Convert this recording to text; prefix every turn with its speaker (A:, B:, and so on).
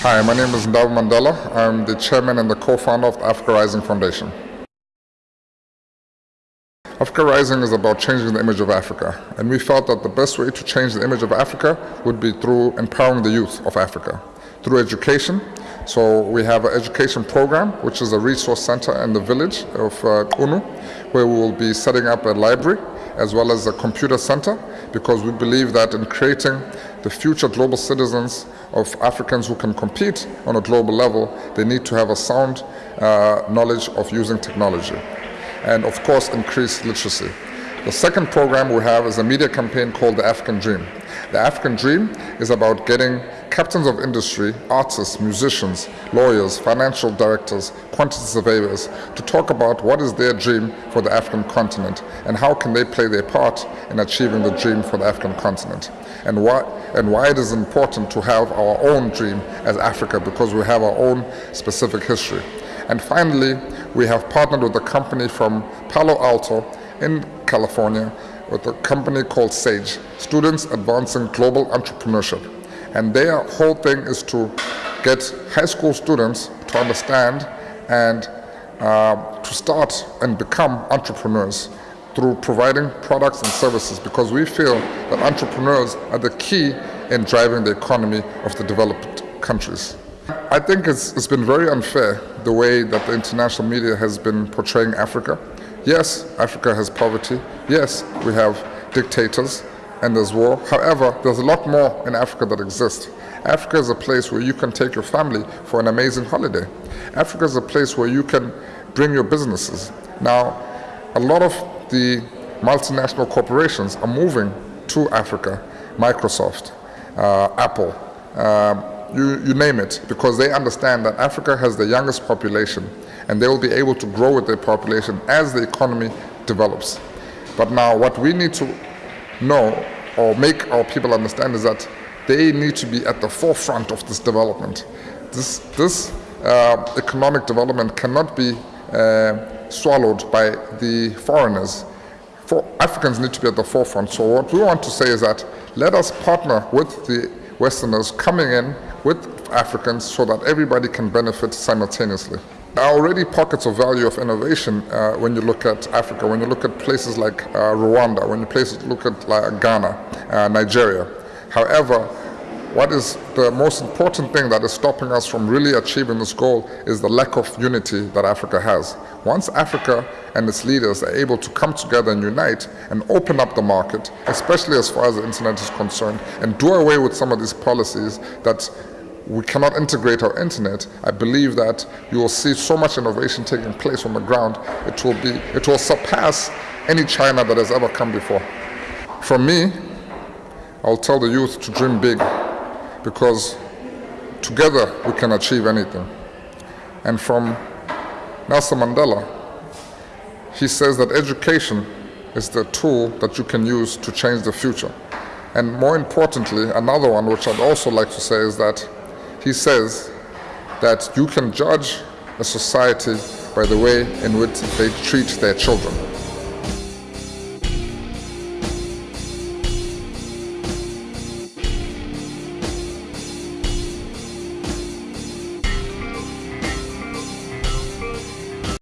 A: Hi, my name is Ndaba Mandela. I'm the chairman and the co-founder of the Africa Rising Foundation. Africa Rising is about changing the image of Africa, and we felt that the best way to change the image of Africa would be through empowering the youth of Africa, through education. So we have an education program, which is a resource center in the village of uh, Qunu, where we will be setting up a library as well as a computer center, because we believe that in creating the future global citizens of Africans who can compete on a global level, they need to have a sound uh, knowledge of using technology and of course increase literacy. The second program we have is a media campaign called the African Dream. The African Dream is about getting captains of industry, artists, musicians, lawyers, financial directors, quantity surveyors to talk about what is their dream for the African continent and how can they play their part in achieving the dream for the African continent and why, and why it is important to have our own dream as Africa because we have our own specific history. And finally, we have partnered with a company from Palo Alto in California with a company called SAGE, Students Advancing Global Entrepreneurship. And their whole thing is to get high school students to understand and uh, to start and become entrepreneurs through providing products and services because we feel that entrepreneurs are the key in driving the economy of the developed countries. I think it's, it's been very unfair the way that the international media has been portraying Africa. Yes, Africa has poverty. Yes, we have dictators and there's war. However, there's a lot more in Africa that exists. Africa is a place where you can take your family for an amazing holiday. Africa is a place where you can bring your businesses. Now, a lot of the multinational corporations are moving to Africa. Microsoft, uh, Apple, um, you, you name it, because they understand that Africa has the youngest population and they will be able to grow with their population as the economy develops. But now what we need to know or make our people understand is that they need to be at the forefront of this development. This, this uh, economic development cannot be uh, swallowed by the foreigners. For Africans need to be at the forefront. So what we want to say is that let us partner with the Westerners coming in with Africans so that everybody can benefit simultaneously. There are already pockets of value of innovation uh, when you look at Africa, when you look at places like uh, Rwanda, when you places, look at like Ghana, uh, Nigeria. However, what is the most important thing that is stopping us from really achieving this goal is the lack of unity that Africa has. Once Africa and its leaders are able to come together and unite and open up the market, especially as far as the internet is concerned, and do away with some of these policies that we cannot integrate our internet, I believe that you will see so much innovation taking place on the ground, it will, be, it will surpass any China that has ever come before. From me, I'll tell the youth to dream big because together we can achieve anything. And from Nelson Mandela, he says that education is the tool that you can use to change the future. And more importantly, another one which I'd also like to say is that he says that you can judge a society by the way in which they treat their children.